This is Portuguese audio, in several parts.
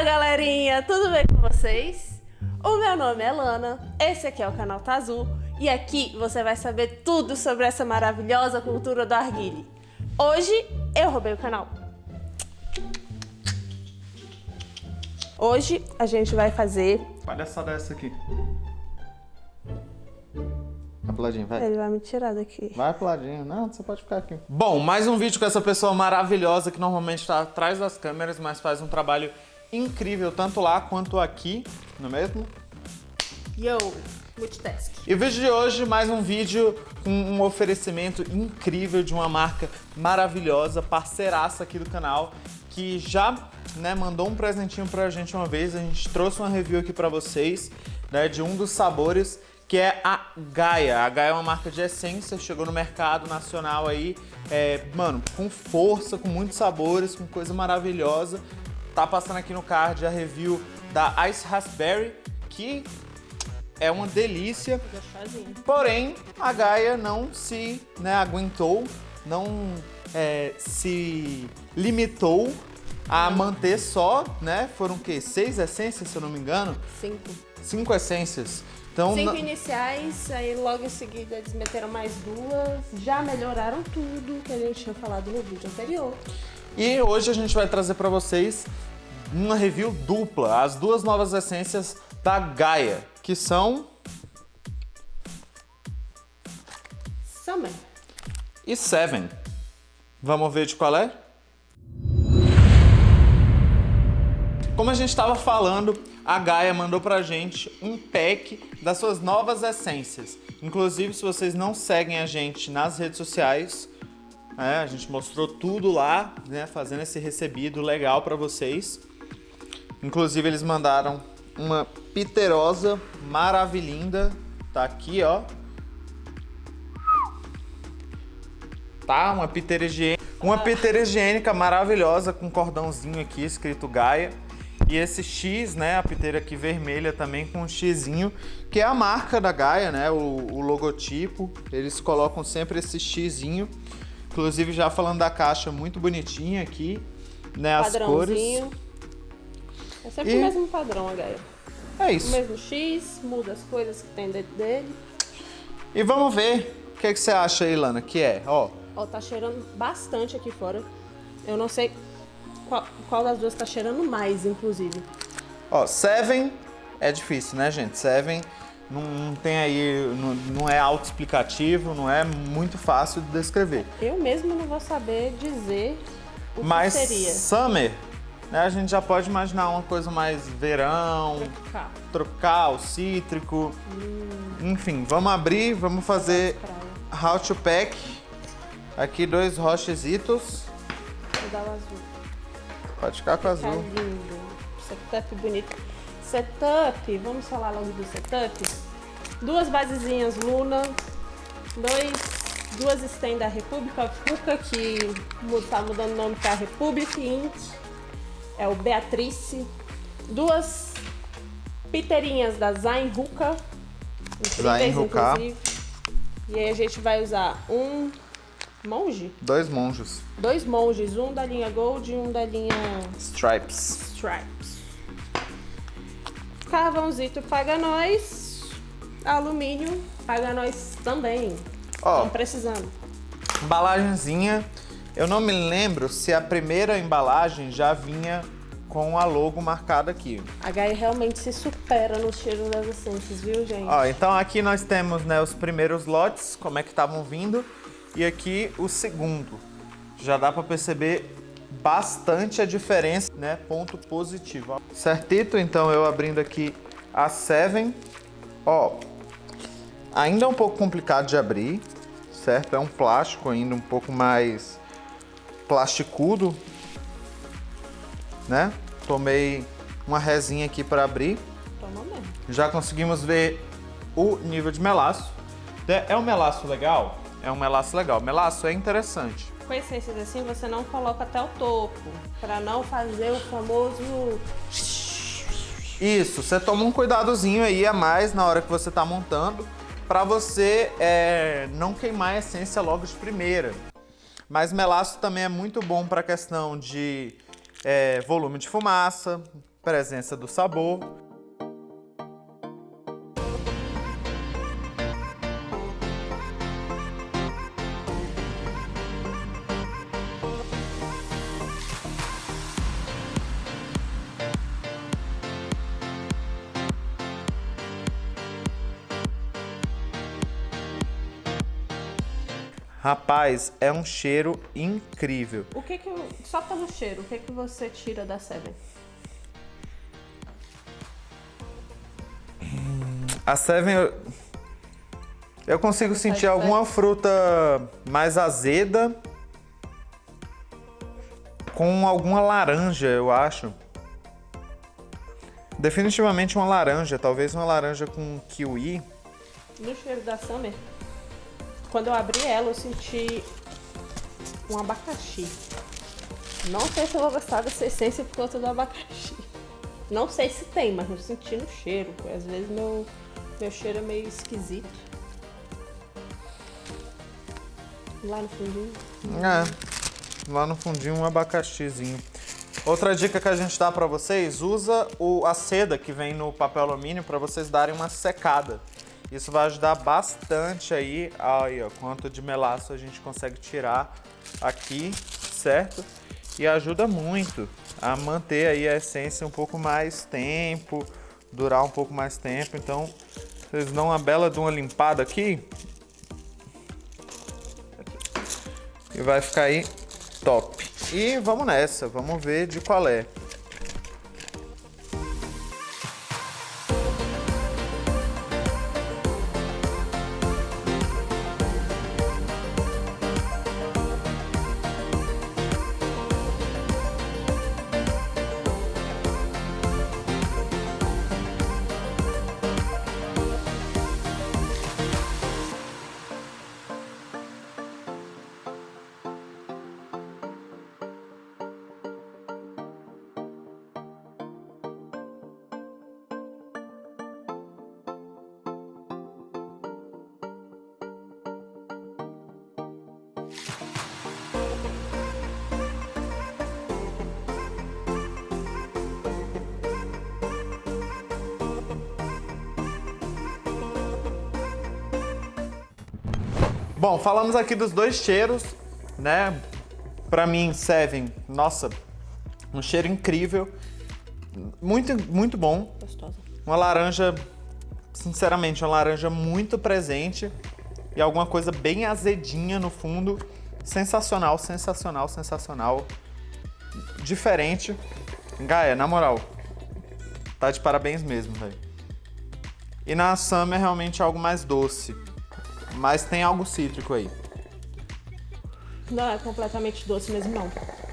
Fala galerinha, tudo bem com vocês? O meu nome é Lana, esse aqui é o canal Tá Azul e aqui você vai saber tudo sobre essa maravilhosa cultura do arguile. Hoje eu roubei o canal. Hoje a gente vai fazer... Palhaçada essa aqui. Apuladinho, vai. Ele vai me tirar daqui. Vai apuladinho. Não, você pode ficar aqui. Bom, mais um vídeo com essa pessoa maravilhosa que normalmente está atrás das câmeras, mas faz um trabalho incrível tanto lá quanto aqui, não é mesmo? Yo, multitask. E o vídeo de hoje, mais um vídeo com um oferecimento incrível de uma marca maravilhosa, parceiraça aqui do canal, que já né, mandou um presentinho pra gente uma vez, a gente trouxe uma review aqui pra vocês, né, de um dos sabores, que é a Gaia. A Gaia é uma marca de essência, chegou no mercado nacional aí, é, mano, com força, com muitos sabores, com coisa maravilhosa. Tá passando aqui no card a review da Ice Raspberry, que é uma delícia. Porém, a Gaia não se né, aguentou, não é, se limitou a manter só, né? Foram o quê? Seis essências, se eu não me engano? Cinco. Cinco essências. Então, Cinco iniciais, aí logo em seguida eles meteram mais duas. Já melhoraram tudo que a gente tinha falado no vídeo anterior. E hoje a gente vai trazer para vocês uma review dupla, as duas novas essências da Gaia, que são Summer. e Seven. Vamos ver de qual é? Como a gente estava falando, a Gaia mandou pra gente um pack das suas novas essências. Inclusive, se vocês não seguem a gente nas redes sociais, é, a gente mostrou tudo lá, né, fazendo esse recebido legal para vocês. Inclusive, eles mandaram uma piterosa maravilhinda. Tá aqui, ó. Tá? Uma piteira higiênica. Uma piteira higiênica maravilhosa com cordãozinho aqui escrito Gaia. E esse X, né? A piteira aqui vermelha também com um Xzinho, que é a marca da Gaia, né? O, o logotipo. Eles colocam sempre esse Xzinho. Inclusive, já falando da caixa, muito bonitinha aqui, né? As cores. É sempre E- o mesmo padrão, a Gaia. É O isso. mesmo X, muda as coisas que tem dentro dele. E vamos ver o que, que você acha aí, Lana, que é, ó. Ó, tá cheirando bastante aqui fora. Eu não sei qual, qual das duas tá cheirando mais, inclusive. Ó, Seven é difícil, né, gente? Seven não, não tem aí, não, não é autoexplicativo, não é muito fácil de descrever. Eu mesmo não vou saber dizer o Mas que seria. Summer, né, a gente já pode imaginar uma coisa mais verão, Tropical. tropical, cítrico. Hum. Enfim, vamos abrir, vamos fazer how to pack. Aqui dois rochezitos. Vou dar o azul. Pode ficar com Tá azul. lindo. Setup bonito. Setup, vamos falar logo do setup. Duas basezinhas Luna, dois, duas stem da Republic of Hookah, que mu- tá mudando o nome para Republic Inc. É o Beatrice. Duas piteirinhas da Zain. Incríveis, Zain inclusive. E aí a gente vai usar um monge, Dois monjos. dois monges, um da linha Gold e um da linha Stripes. Stripes. Carvãozito paga nós. Alumínio paga nós também. Ó, Estamos precisando. Embalagenzinha. Eu não me lembro se a primeira embalagem já vinha com a logo marcada aqui. A Gaia realmente se supera no cheiro das essências, viu, gente? Ó, então aqui nós temos né, os primeiros lotes, como é que estavam vindo, e aqui o segundo. Já dá para perceber bastante a diferença, né? Ponto positivo. Certito, então eu abrindo aqui a Seven. Ó, ainda é um pouco complicado de abrir, certo? É um plástico ainda um pouco mais plasticudo, né? Tomei uma resinha aqui para abrir. Toma mesmo. Já conseguimos ver o nível de melaço. É é um melaço legal? É um melaço legal. Melaço é interessante. Com essências assim, você não coloca até o topo, para não fazer o famoso Isso, você toma um cuidadozinho aí a mais na hora que você tá montando para você é, não queimar a essência logo de primeira. Mas melaço também é muito bom para questão de é, volume de fumaça, presença do sabor. Rapaz, é um cheiro incrível. O que que, só pelo cheiro, o que que você tira da Seven? A Seven, eu, eu consigo Você sentir alguma fruta mais azeda com alguma laranja, eu acho. Definitivamente uma laranja, talvez uma laranja com kiwi. No cheiro da Summer, quando eu abri ela, eu senti um abacaxi. Não sei se eu vou gostar dessa essência por conta do abacaxi. Não sei se tem, mas eu senti no cheiro. Às vezes meu, meu cheiro é meio esquisito. Lá no fundinho. É, lá no fundinho um abacaxizinho. Outra dica que a gente dá pra vocês, usa o, a seda que vem no papel alumínio pra vocês darem uma secada. Isso vai ajudar bastante aí, aí ó, quanto de melaço a gente consegue tirar aqui, certo? E ajuda muito a manter aí a essência um pouco mais tempo, durar um pouco mais tempo. Então, vocês dão uma bela de uma limpada aqui. E vai ficar aí top. E vamos nessa, vamos ver de qual é. Bom, falamos aqui dos dois cheiros, né? Pra mim, Seven, nossa, um cheiro incrível. Muito, muito bom. Gostosa. Uma laranja, sinceramente, uma laranja muito presente. E alguma coisa bem azedinha no fundo. Sensacional, sensacional, sensacional. Diferente. Gaia, na moral, tá de parabéns mesmo, velho. E na Summer é realmente algo mais doce. Mas tem algo cítrico aí. Não é completamente doce mesmo, não.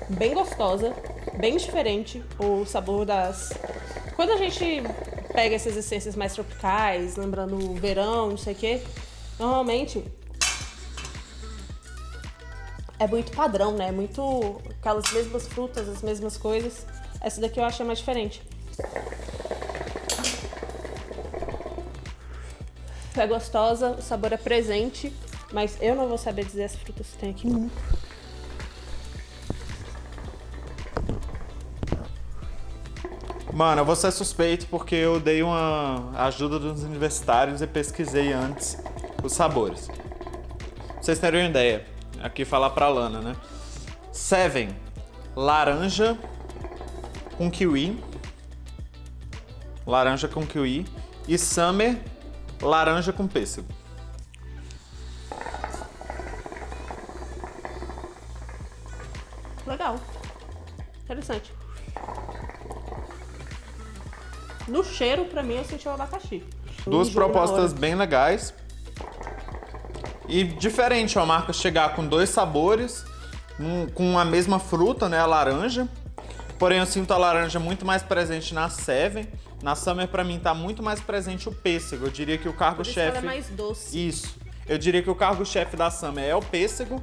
Bem gostosa, bem diferente o sabor das. Quando a gente pega essas essências mais tropicais, lembrando o verão, não sei o quê, normalmente é muito padrão, né? Muito aquelas mesmas frutas, as mesmas coisas. Essa daqui eu achei mais diferente. É gostosa, o sabor é presente, mas eu não vou saber dizer as frutas que tem aqui. Mano, eu vou ser suspeito porque eu dei uma ajuda dos universitários e pesquisei antes os sabores. Pra vocês terem uma ideia, aqui falar pra Lana, né? Seven, laranja com kiwi. Laranja com kiwi. E Summer, laranja com pêssego. Legal. Interessante. No cheiro, pra mim, eu senti o abacaxi. Duas propostas bem legais. E diferente, ó, a marca chegar com dois sabores, um- com a mesma fruta, né, a laranja. Porém, eu sinto a laranja muito mais presente na Seven. Na Summer, pra mim, tá muito mais presente o pêssego. Eu diria que o cargo-chefe... é mais doce. Isso. Eu diria que o cargo-chefe da Summer é o pêssego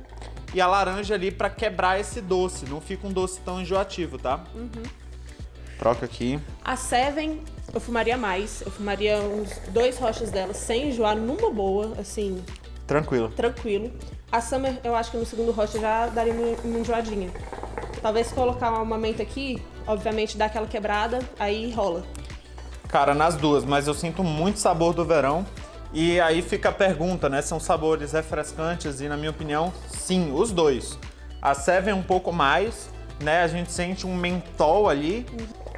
e a laranja ali pra quebrar esse doce. Não fica um doce tão enjoativo, tá? Uhum. Troca aqui. A Seven, eu fumaria mais. Eu fumaria uns dois rochas dela sem enjoar numa boa, assim, Tranquilo. tranquilo. A Summer, eu acho que no segundo rocha já daria uma, uma enjoadinha. Talvez colocar uma menta aqui, obviamente dá aquela quebrada, aí rola. Cara, nas duas, mas eu sinto muito sabor do verão. E aí fica a pergunta, né? São sabores refrescantes e, na minha opinião, sim, os dois. A Seven um pouco mais, né? A gente sente um mentol ali.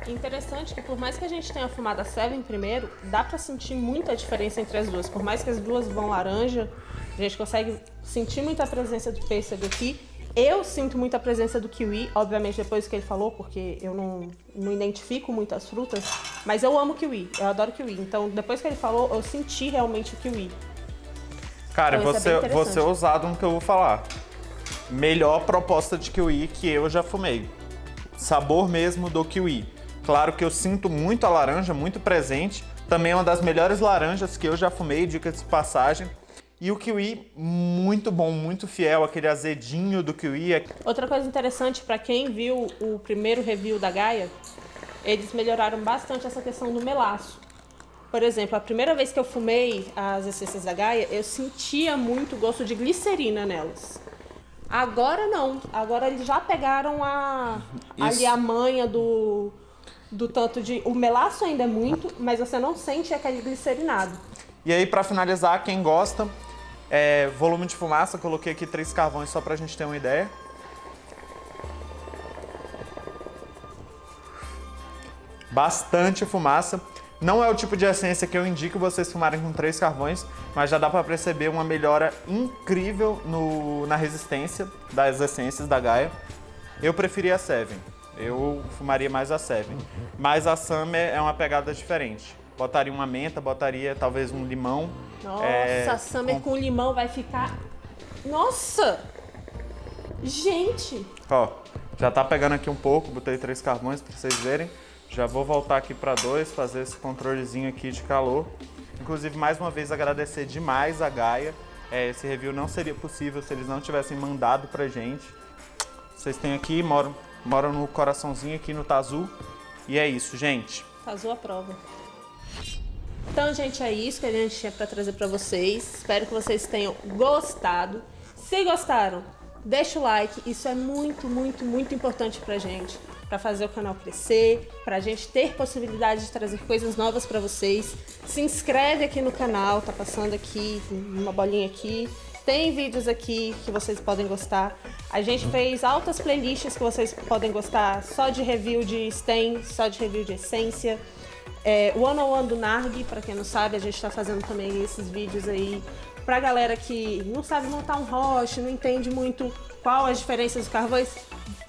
Interessante que por mais que a gente tenha fumado a Seven primeiro, dá pra sentir muita diferença entre as duas. Por mais que as duas vão laranja, a gente consegue sentir muita presença do pêssego aqui. Eu sinto muita presença do kiwi, obviamente depois que ele falou, porque eu não, não identifico muitas frutas, mas eu amo kiwi, eu adoro kiwi. Então, depois que ele falou, eu senti realmente o kiwi. Cara, então, você, é você é ousado no que eu vou falar. Melhor proposta de kiwi que eu já fumei. Sabor mesmo do kiwi. Claro que eu sinto muito a laranja, muito presente. Também é uma das melhores laranjas que eu já fumei, dica de passagem. E o kiwi, muito bom, muito fiel, aquele azedinho do kiwi. Outra coisa interessante, para quem viu o primeiro review da Gaia, eles melhoraram bastante essa questão do melaço. Por exemplo, a primeira vez que eu fumei as essências da Gaia, eu sentia muito gosto de glicerina nelas. Agora não. Agora eles já pegaram a, ali a manha do, do tanto de... O melaço ainda é muito, mas você não sente aquele glicerinado. E aí, para finalizar, quem gosta, é, volume de fumaça, coloquei aqui três carvões só pra gente ter uma ideia. Bastante fumaça. Não é o tipo de essência que eu indico vocês fumarem com três carvões, mas já dá para perceber uma melhora incrível no, na resistência das essências da Gaia. Eu preferi a Seven, eu fumaria mais a Seven, mas a Summer é uma pegada diferente. Botaria uma menta, botaria talvez um limão. Nossa, é, Summer com... com limão vai ficar... Nossa! Gente! Ó, já tá pegando aqui um pouco, botei três carvões para vocês verem. Já vou voltar aqui para dois, fazer esse controlezinho aqui de calor. Inclusive, mais uma vez, agradecer demais a Gaia. É, esse review não seria possível se eles não tivessem mandado pra gente. Vocês têm aqui, moram, moram no coraçãozinho aqui no Tazu. E é isso, gente. Tazu prova. Então, gente, é isso que a gente tinha para trazer para vocês. Espero que vocês tenham gostado. Se gostaram, deixa o like. Isso é muito, muito, muito importante pra gente. Para fazer o canal crescer, para a gente ter possibilidade de trazer coisas novas para vocês. Se inscreve aqui no canal, tá passando aqui, uma bolinha aqui. Tem vídeos aqui que vocês podem gostar. A gente fez altas playlists que vocês podem gostar, só de review de stem, só de review de essência. É, One on One do Narg, para quem não sabe, a gente está fazendo também esses vídeos aí pra galera que não sabe montar um roche, não entende muito qual as diferenças dos carvões,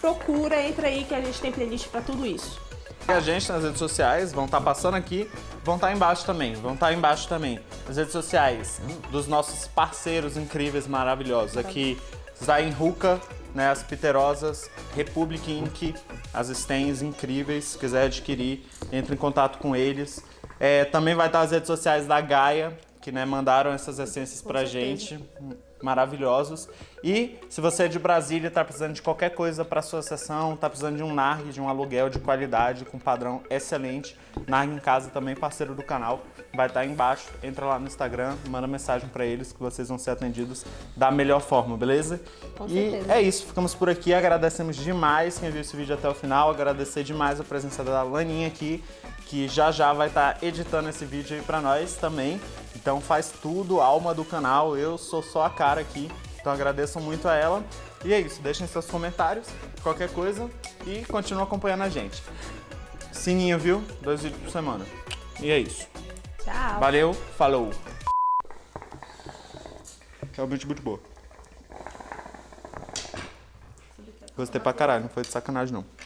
procura, entra aí que a gente tem playlist para tudo isso. E a gente nas redes sociais, vão estar tá passando aqui, vão estar tá embaixo também, vão estar tá embaixo também. As redes sociais dos nossos parceiros incríveis, maravilhosos. Aqui, Zain Ruka, né, as Piterosas, Republic Inc., as stands incríveis, se quiser adquirir, entre em contato com eles. É, também vai estar as redes sociais da Gaia, que né, mandaram essas essências com pra certeza. gente maravilhosos. E se você é de Brasília, está precisando de qualquer coisa para sua sessão, está precisando de um NARG, de um aluguel de qualidade, com padrão excelente, NARG em Casa também, parceiro do canal, vai estar tá embaixo. Entra lá no Instagram, manda mensagem para eles que vocês vão ser atendidos da melhor forma, beleza? Com e certeza. é isso, ficamos por aqui, agradecemos demais quem viu esse vídeo até o final, agradecer demais a presença da Laninha aqui, que já já vai estar tá editando esse vídeo aí para nós também. Então faz tudo, alma do canal, eu sou só a cara aqui. Então agradeço muito a ela. E é isso, deixem seus comentários, qualquer coisa e continue acompanhando a gente. Sininho, viu? Dois vídeos por semana. E é isso. Tchau. Valeu, falou. Realmente muito boa. Gostei pra caralho, não foi de sacanagem não.